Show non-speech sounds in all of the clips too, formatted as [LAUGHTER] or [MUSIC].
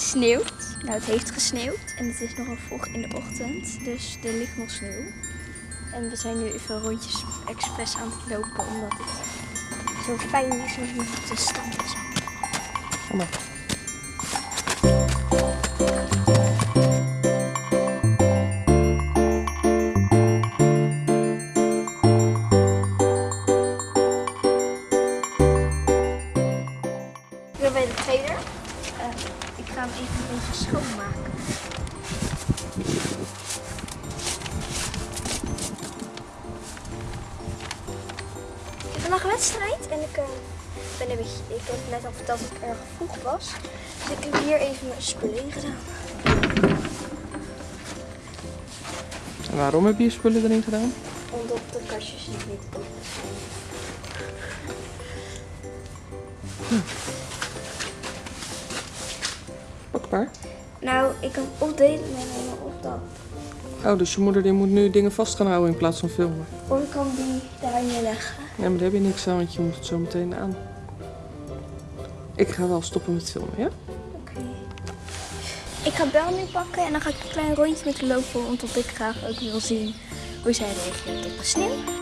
sneeuwt. Nou, het heeft gesneeuwd en het is nog vroeg in de ochtend, dus er ligt nog sneeuw. En we zijn nu even rondjes expres aan het lopen, omdat het zo fijn is om op te staan beetje, ik heb net al verteld dat ik erg vroeg was. Dus ik heb hier even mijn spullen in gedaan. En waarom heb je je spullen erin gedaan? Omdat de kastjes niet meer open zijn. Pak maar. Nou, ik kan of deze meenemen of dat. Oh, dus je moeder die moet nu dingen vast gaan houden in plaats van filmen. Of ik kan die daar neerleggen. Ja, maar daar heb je niks aan, want je moet het zo meteen aan. Ik ga wel stoppen met filmen, ja? Oké. Ik ga Bel nu pakken en dan ga ik een klein rondje met haar lopen, omdat ik graag ook wil zien hoe zij reageert op de sneeuw.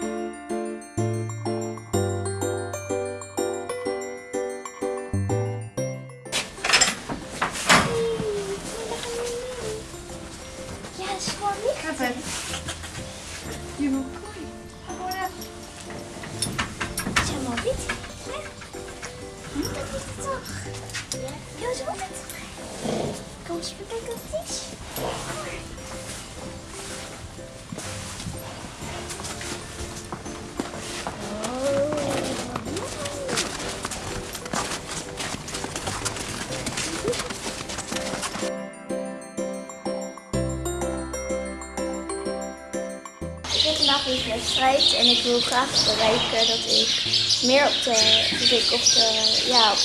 Ik heb vandaag weer wedstrijd en ik wil graag bereiken dat ik meer op de, dat ik op de, ja, op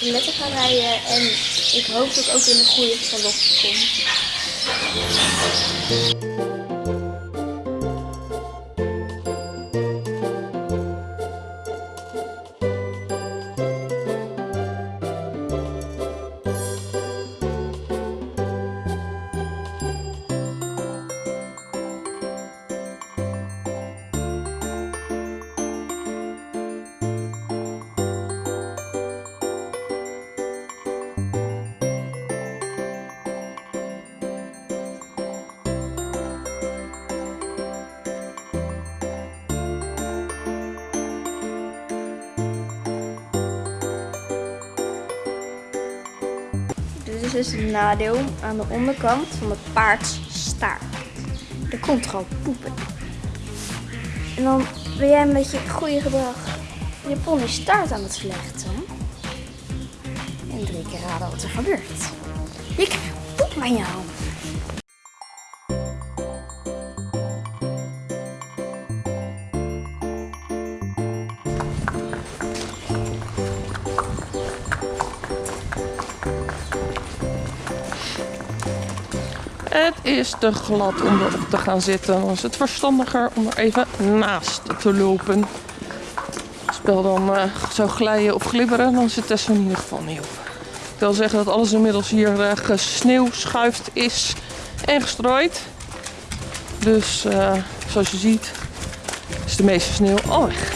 de letter ga rijden en ik hoop dat ik ook in de goede galop kom. Is dus het nadeel aan de onderkant van het paard staart. Er komt gewoon poep in. En dan ben jij een beetje goede gedrag je pony staart aan het vlechten. En drie keer raden wat er gebeurt. Je krijgt poep aan jou. Het is te glad om erop te gaan zitten. Dan is het verstandiger om er even naast te lopen. Spel dan eh, zou glijden of glibberen, dan zit Tessa in ieder geval niet op. Ik wil zeggen dat alles inmiddels hier uh, gesneeuwschuift is en gestrooid. Dus eh, zoals je ziet is de meeste sneeuw al weg.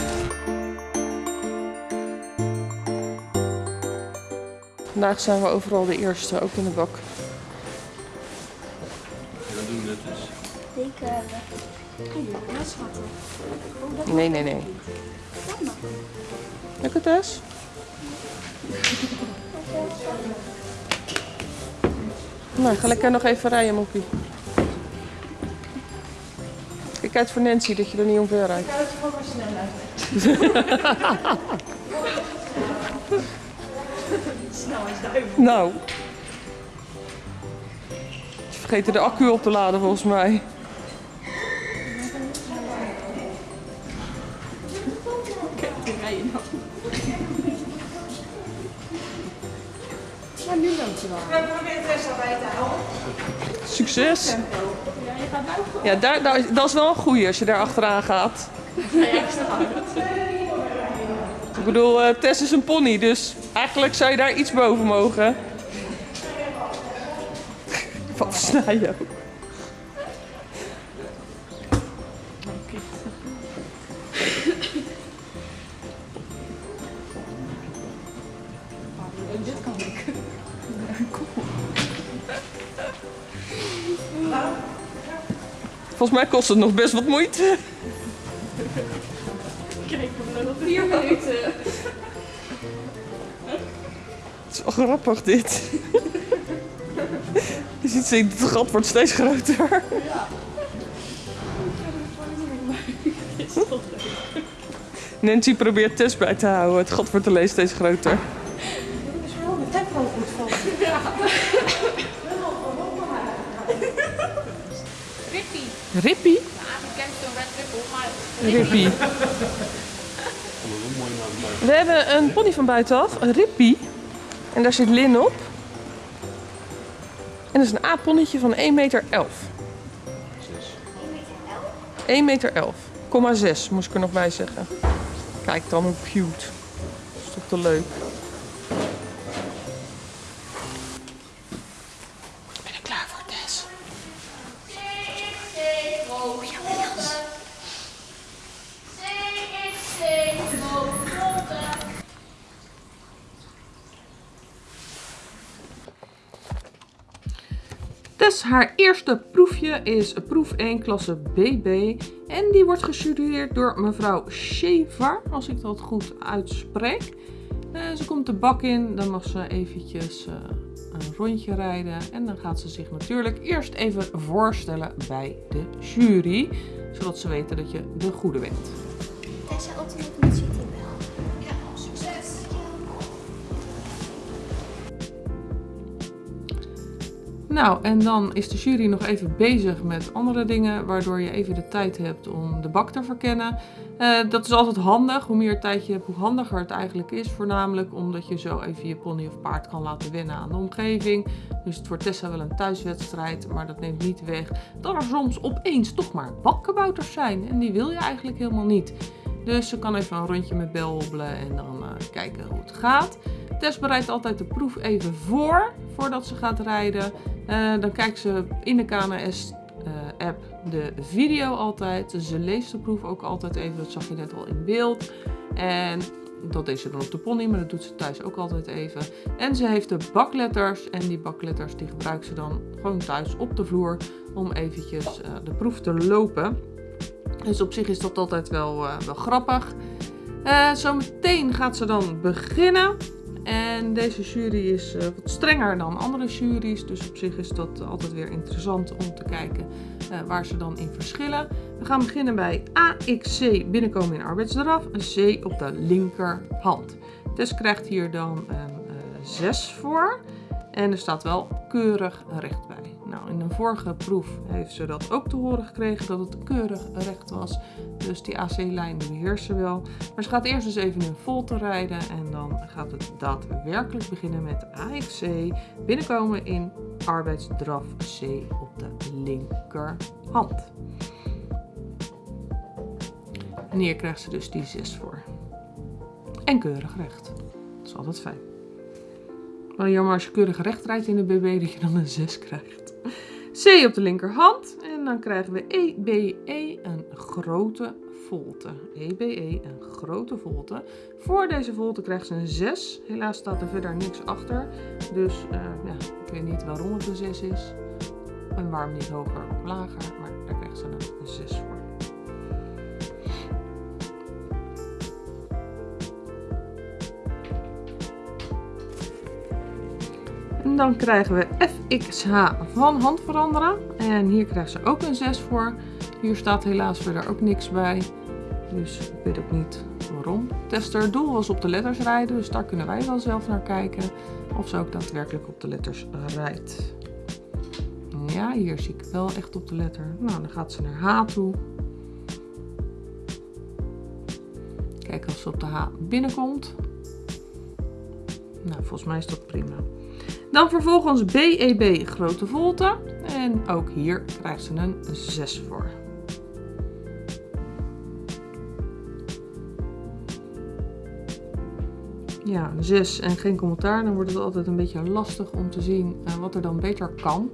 Vandaag zijn we overal de eerste, ook in de bak. Nee, nee, nee. Lekker Tess? Nou, ga lekker nog even rijden, Moppie. Kijk uit voor Nancy dat je er niet omver rijdt. Dat je gewoon maar snel uit. Snel als [LAUGHS] duivel. Nou. Ze vergeten de accu op te laden volgens mij. Ja, daar, dat is wel een goeie als je daar achteraan gaat. Ik bedoel, eh, Tess is een pony, dus eigenlijk zou je daar iets boven mogen. Wat snij. Volgens mij kost het nog best wat moeite. Kijk, we hebben nog vier minuten. Het is wel grappig dit. Je ziet ze- het gat wordt steeds groter. Leuk. Nancy probeert Tess bij te houden. Het gat wordt alleen steeds groter. Maar Rippie. We hebben een pony van buitenaf, een Rippie. En daar zit Lin op. En dat is een A-ponnetje van 1 meter 11. 1 meter 11. 6 moest ik er nog bij zeggen. Kijk dan hoe cute. Dat is toch te leuk. Dus haar eerste proefje is proef 1 klasse BB. En die wordt gestudeerd door mevrouw Shevar, als ik dat goed uitspreek. Eh, ze komt de bak in, dan mag ze eventjes eh, een rondje rijden. En dan gaat ze zich natuurlijk eerst even voorstellen bij de jury. Zodat ze weten dat je de goede bent. Nou, en dan is de jury nog even bezig met andere dingen, waardoor je even de tijd hebt om de bak te verkennen. Eh, dat is altijd handig. Hoe meer tijd je hebt, hoe handiger het eigenlijk is. Voornamelijk omdat je zo even je pony of paard kan laten wennen aan de omgeving. Dus het wordt Tessa wel een thuiswedstrijd, maar dat neemt niet weg dat er soms opeens toch maar bakkenbouters zijn. En die wil je eigenlijk helemaal niet. Dus ze kan even een rondje met Bel hobbelen en dan eh, kijken hoe het gaat. Tess bereidt altijd de proef even voor, voordat ze gaat rijden. Eh, dan kijkt ze in de KNS-app de video altijd. Ze leest de proef ook altijd even, dat zag je net al in beeld. En dat deed ze dan op de pony, maar dat doet ze thuis ook altijd even. En ze heeft de bakletters en die bakletters die gebruikt ze dan gewoon thuis op de vloer om eventjes eh, de proef te lopen. Dus op zich is dat altijd wel, eh, wel grappig. Eh zometeen gaat ze dan beginnen. En deze jury is eh, wat strenger dan andere juries. Dus op zich is dat altijd weer interessant om te kijken eh, waar ze dan in verschillen. We gaan beginnen bij AXC, binnenkomen in arbeidsdraf. Een C op de linkerhand. Tess krijgt hier dan een eh 6 voor. En er staat wel keurig recht bij. Nou, in een vorige proef heeft ze dat ook te horen gekregen dat het keurig recht was. Dus die AC-lijn beheerst ze wel. Maar ze gaat eerst eens even in volte rijden en dan gaat het daadwerkelijk beginnen met AXC. Binnenkomen in arbeidsdraf C op de linkerhand. En hier krijgt ze dus die 6 voor. En keurig recht. Dat is altijd fijn. Wel jammer als je keurig recht rijdt in de BB dat je dan een 6 krijgt. C op de linkerhand. En dan krijgen we EBE een grote volte. EBE een grote volte. Voor deze volte krijgt ze een 6. Helaas staat er verder niks achter. Dus eh, ja, ik weet niet waarom het een 6 is. En waarom niet hoger of lager. Dan krijgen we FXH van hand veranderen. En hier krijgt ze ook een 6 voor. Hier staat helaas verder ook niks bij. Dus ik weet ook niet waarom. Tester doel was op de letters rijden. Dus daar kunnen wij wel zelf naar kijken. Of ze ook daadwerkelijk op de letters rijdt. Ja, hier zie ik wel echt op de letter. Nou, dan gaat ze naar H toe. Kijken of ze op de H binnenkomt. Nou, volgens mij is dat prima. Dan vervolgens BEB grote volte. En ook hier krijgt ze een 6 voor. Ja, een 6 en geen commentaar. Dan wordt het altijd een beetje lastig om te zien eh, wat er dan beter kan.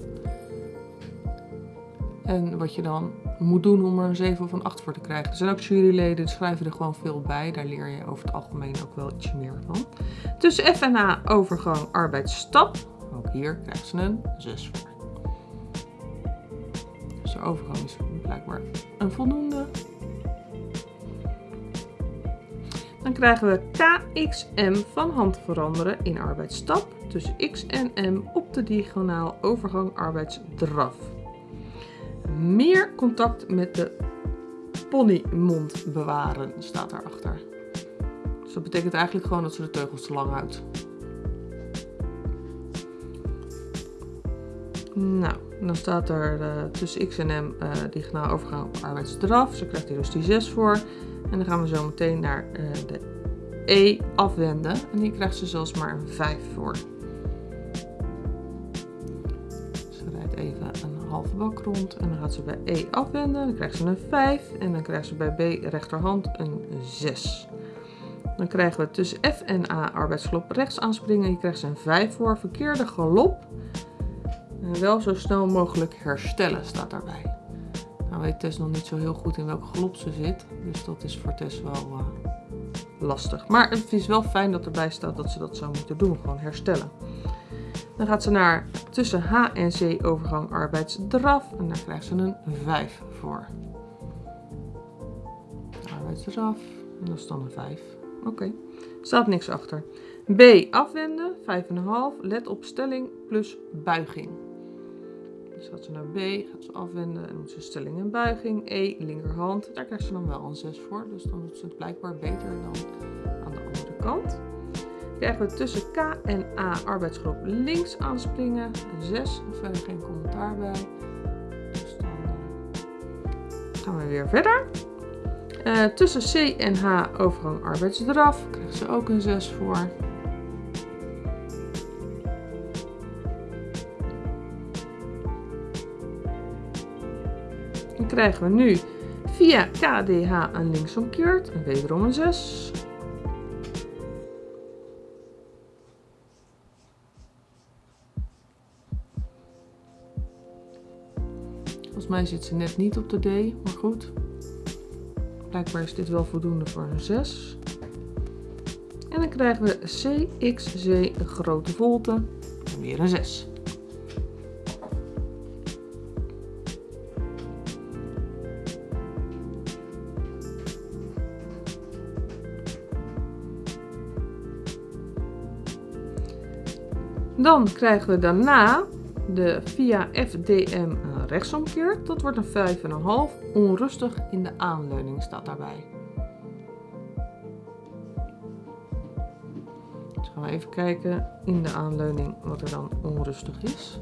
En wat je dan moet doen om er een 7 of een 8 voor te krijgen. Er zijn ook juryleden, die schrijven er gewoon veel bij. Daar leer je over het algemeen ook wel iets meer van. Tussen F en H overgang arbeidsstap. Ook hier krijgen ze een 6 voor. Dus de overgang is blijkbaar een voldoende. Dan krijgen we KXM van hand veranderen in arbeidsstap tussen X en M op de diagonaal overgang arbeidsdraf. Meer contact met de ponymond bewaren staat daarachter. Dus dat betekent eigenlijk gewoon dat ze de teugels te lang houdt. Nou, dan staat er uh, tussen X en M uh, diagonaal overgang arbeidsdraf. Zo krijgt hij dus die 6 voor. En dan gaan we zo meteen naar uh, de E afwenden. En hier krijgt ze zelfs maar een 5 voor. Ze rijdt even een halve bak rond. En dan gaat ze bij E afwenden. Dan krijgt ze een 5. En dan krijgt ze bij B rechterhand een 6. Dan krijgen we tussen F en A arbeidsgalop rechts aanspringen. Hier krijgt ze een 5 voor. Verkeerde galop. Wel zo snel mogelijk herstellen staat daarbij. Nou weet Tess nog niet zo heel goed in welke galop ze zit. Dus dat is voor Tess wel uh, lastig. Maar het is wel fijn dat erbij staat dat ze dat zou moeten doen. Gewoon herstellen. Dan gaat ze naar tussen H en C overgang arbeidsdraf. En daar krijgt ze een 5 voor. Arbeidsdraf. En dat is dan een 5. Oké. Okay. Staat niks achter. B afwenden. 5,5. Let op stelling plus buiging. Dus gaat ze naar B, gaat ze afwenden en doet ze stelling en buiging. E, linkerhand, daar krijgt ze dan wel een 6 voor. Dus dan doet ze het blijkbaar beter dan aan de andere kant. Krijgen we tussen K en A arbeidsgroep links aanspringen. Een 6, verder geen commentaar bij. Dus dan gaan we weer verder. Uh, tussen C en H overgang arbeidsdraf. Krijgt ze ook een 6 voor. Krijgen we nu via KDH een linksomkeert en wederom een 6. Volgens mij zit ze net niet op de D, maar goed. Blijkbaar is dit wel voldoende voor een 6. En dan krijgen we een grote volte en weer een 6. Dan krijgen we daarna de via FDM rechtsomkeert. Dat wordt een 5,5. Onrustig in de aanleuning staat daarbij. Dus gaan we even kijken in de aanleuning wat er dan onrustig is.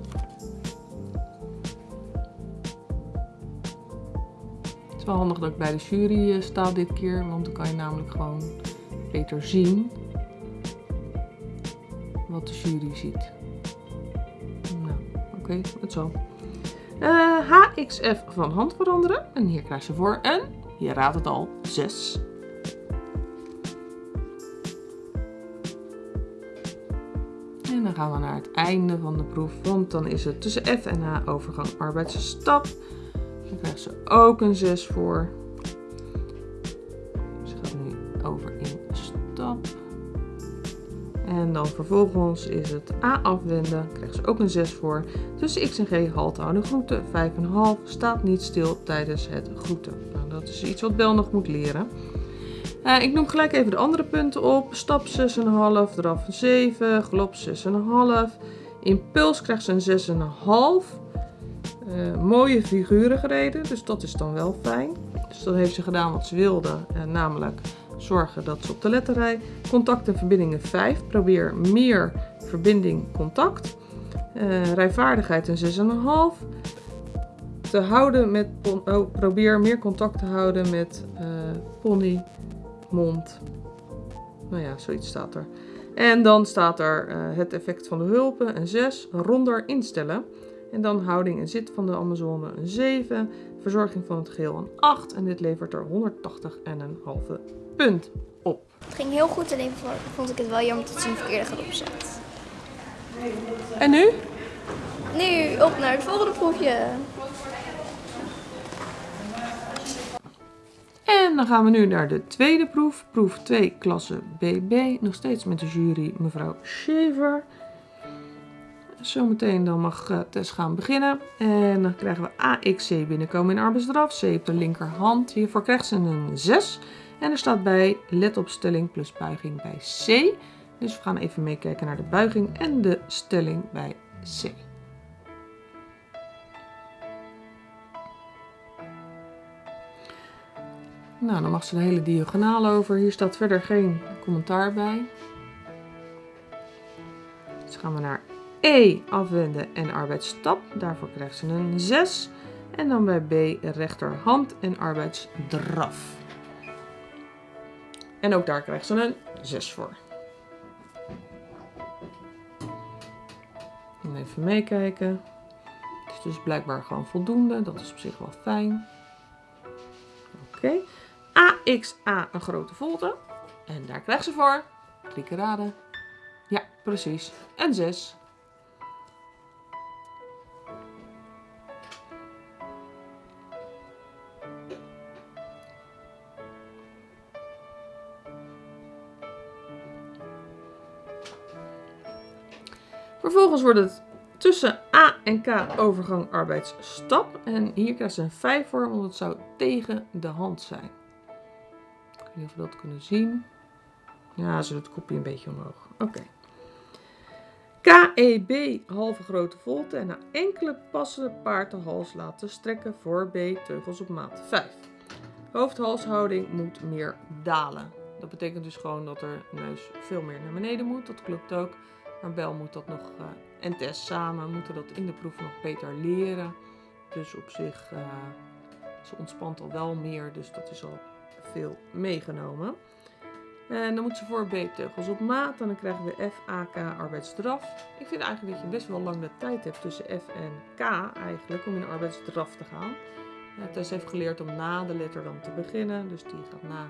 Het is wel handig dat ik bij de jury sta dit keer, want dan kan je namelijk gewoon beter zien wat de jury ziet. Nou, oké, okay, het zo. Uh, HXF van hand veranderen. En hier krijg je voor een, je raadt het al, 6. En dan gaan we naar het einde van de proef, want dan is het tussen F en H overgang arbeidsstap. Dan krijgt ze ook een 6 voor. En dan vervolgens is het A afwenden, krijgt ze ook een 6 voor. Tussen X en G halt houden groeten, 5,5, staat niet stil tijdens het groeten. Nou, dat is iets wat Bel nog moet leren. Uh, ik noem gelijk even de andere punten op. Stap 6,5, draf 7, galop 6,5. Impuls krijgt ze een 6,5. Uh, mooie figuren gereden, dus dat is dan wel fijn. Dus dat heeft ze gedaan wat ze wilde, uh, namelijk zorgen dat ze op de letterrij. Contact en verbindingen 5. Probeer meer verbinding contact. Uh, rijvaardigheid een 6,5. Te houden met oh, probeer meer contact te houden met uh, pony, mond. Nou ja, zoiets staat er. En dan staat er uh, het effect van de hulpen een 6. Ronder instellen. En dan houding en zit van de Amazone een 7. Verzorging van het geheel een 8. En dit levert er 180,5 punt op. Het ging heel goed, alleen vond ik het wel jammer dat ze een verkeerde zet. En nu? Nu op naar het volgende proefje. En dan gaan we nu naar de tweede proef. Proef 2, klasse BB. Nog steeds met de jury mevrouw Shaver. Zometeen dan mag eh, Tess gaan beginnen. En dan krijgen we AXC binnenkomen in arbeidsdraf. C op de linkerhand. Hiervoor krijgt ze een 6. En er staat bij let op stelling plus buiging bij C. Dus we gaan even meekijken naar de buiging en de stelling bij C. Nou, dan mag ze de hele diagonaal over. Hier staat verder geen commentaar bij. Dus gaan we naar E, afwenden en arbeidsstap. Daarvoor krijgt ze een 6. En dan bij B, rechterhand en arbeidsdraf. En ook daar krijgt ze een 6 voor. En even meekijken. Het is dus blijkbaar gewoon voldoende. Dat is op zich wel fijn. Oké. AXA een grote volte. En daar krijgt ze voor. Drie keer raden. Ja, precies. Een 6. Vervolgens wordt het tussen A en K overgang arbeidsstap. En hier krijgt ze een 5 voor, want het zou tegen de hand zijn. Ik weet niet of we dat kunnen zien. Ja, ze doet het kopje een beetje omhoog. Oké. KEB, halve grote volte en na enkele passen paard de hals laten strekken voor B, teugels op maat 5. Hoofdhalshouding moet meer dalen. Dat betekent dus gewoon dat er neus veel meer naar beneden moet. Dat klopt ook. Maar Bel moet dat nog, uh, en Tess samen moeten dat in de proef nog beter leren. Dus op zich, uh, ze ontspant al wel meer, dus dat is al veel meegenomen. En dan moet ze voor B-teugels op maat. En dan krijgen we F, A, K, arbeidsdraf. Ik vind eigenlijk dat je best wel lang de tijd hebt tussen F en K eigenlijk om in arbeidsdraf te gaan. Uh, Tess heeft geleerd om na de letter dan te beginnen. Dus die gaat na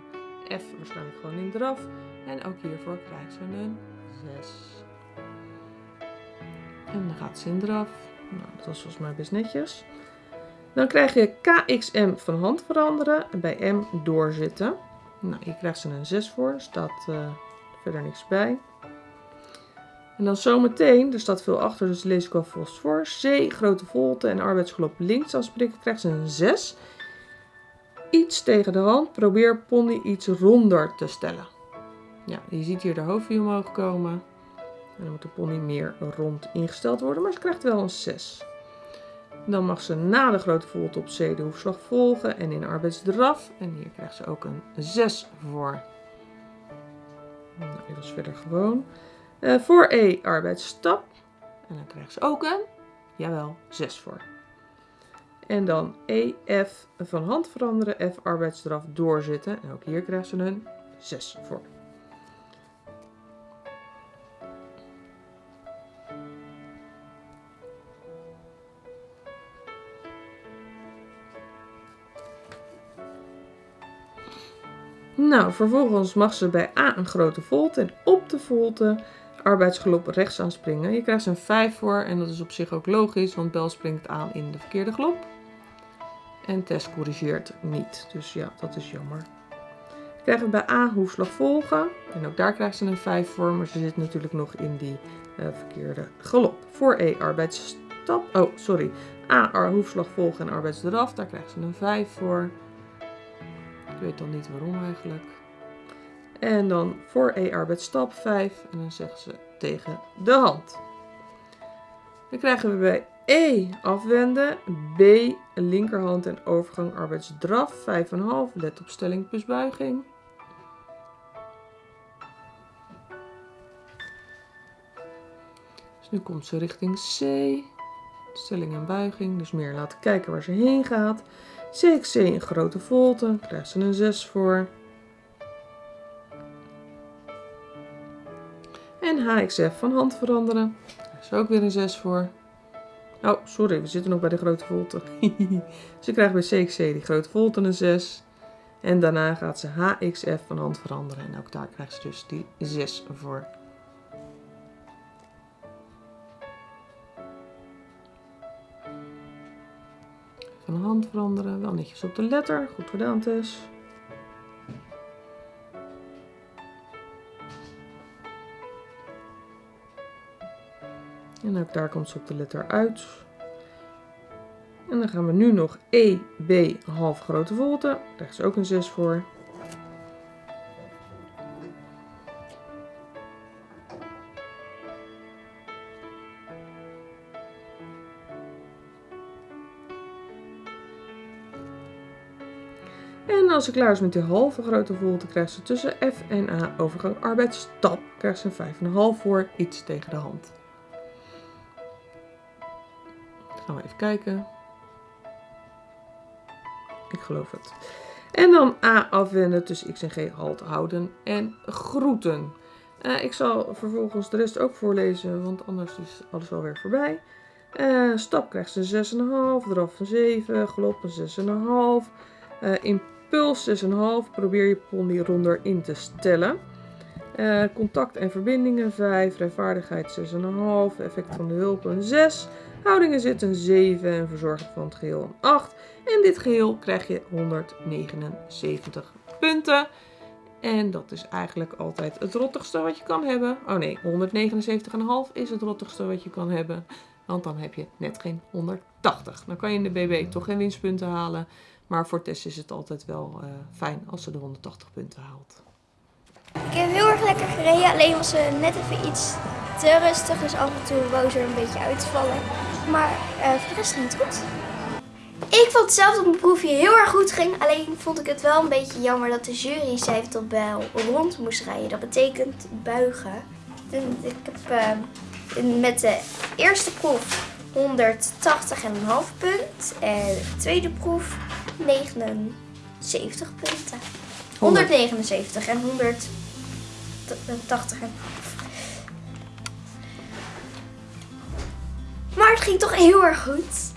F waarschijnlijk gewoon in draf. En ook hiervoor krijgt ze een 6. En dan gaat ze in draf. Nou, dat was volgens mij best netjes. Dan krijg je KXM van hand veranderen. En bij M doorzitten. Nou, hier krijgt ze een 6 voor. Er staat uh, verder niks bij. En dan zometeen, er staat veel achter, dus lees ik alvast voor. C, grote volte en arbeidsgelop links afspreken, krijgt ze een 6. Iets tegen de hand. Probeer pony iets ronder te stellen. Ja, je ziet hier de hoofdview omhoog komen. En dan moet de pony meer rond ingesteld worden, maar ze krijgt wel een 6. Dan mag ze na de grote volte op C de hoefslag volgen en in arbeidsdraf. En hier krijgt ze ook een 6 voor. Nou, dit was verder gewoon. Uh, voor E arbeidsstap. En dan krijgt ze ook een, jawel, 6 voor. En dan E, F van hand veranderen, F arbeidsdraf doorzitten. En ook hier krijgt ze een 6 voor. Nou, vervolgens mag ze bij A een grote volte en op de volte arbeidsgelop rechts aanspringen. Je krijgt een 5 voor en dat is op zich ook logisch, want Bel springt aan in de verkeerde glop. En Tess corrigeert niet, dus ja, dat is jammer. Krijgen we bij A hoefslag volgen en ook daar krijgt ze een 5 voor, maar ze zit natuurlijk nog in die uh, verkeerde galop. Voor E arbeidsstap, oh sorry, A hoefslag volgen en arbeidsdraf, daar krijgt ze een 5 voor. Weet dan niet waarom eigenlijk. En dan voor E arbeidsstap 5 en dan zeggen ze tegen de hand. Dan krijgen we bij E afwenden, B linkerhand en overgang arbeidsdraf 5,5, let op stelling plus buiging. Dus nu komt ze richting C, stelling en buiging, dus meer laten kijken waar ze heen gaat. CXC in grote volte, krijgt ze een 6 voor. En HXF van hand veranderen, krijgt ze ook weer een 6 voor. Oh, sorry, we zitten nog bij de grote volte. [LAUGHS] ze krijgt bij CXC die grote volte een 6. En daarna gaat ze HXF van hand veranderen. En ook daar krijgt ze dus die 6 voor. van hand veranderen. Wel netjes op de letter. Goed gedaan, Tess. En ook daar komt ze op de letter uit. En dan gaan we nu nog E, B, half grote volte. Daar is ook een 6 voor. Als ze klaar is met die halve grote volte, krijgt ze tussen F en A overgang arbeidsstap. Krijgt ze een 5,5 voor, iets tegen de hand. Gaan we even kijken. Ik geloof het. En dan A afwenden tussen X en G halt houden en groeten. Eh, ik zal vervolgens de rest ook voorlezen, want anders is alles alweer voorbij. Eh, stap krijgt ze 6,5, draf een 7, galop een 6,5. Eh impuls 6,5, probeer je pony ronder in te stellen. Eh, contact en verbindingen 5, rijvaardigheid 6,5, effect van de hulp een 6. Houdingen zit een 7 en verzorging van het geheel een 8. En dit geheel krijg je 179 punten. En dat is eigenlijk altijd het rottigste wat je kan hebben. Oh nee, 179,5 is het rottigste wat je kan hebben. Want dan heb je net geen 180. Dan kan je in de BB toch geen winstpunten halen. Maar voor Tess is het altijd wel eh, fijn als ze de 180 punten haalt. Ik heb heel erg lekker gereden, alleen was ze net even iets te rustig. Dus af en toe wou ze er een beetje uitvallen. Maar eh, voor de rest ging het goed. Ik vond zelf dat mijn proefje heel erg goed ging. Alleen vond ik het wel een beetje jammer dat de jury zei dat Bel rond moest rijden. Dat betekent buigen. En ik heb eh, met de eerste proef 180,5 punt. En de tweede proef 79 punten. 179 en 180 en Maar het ging toch heel erg goed.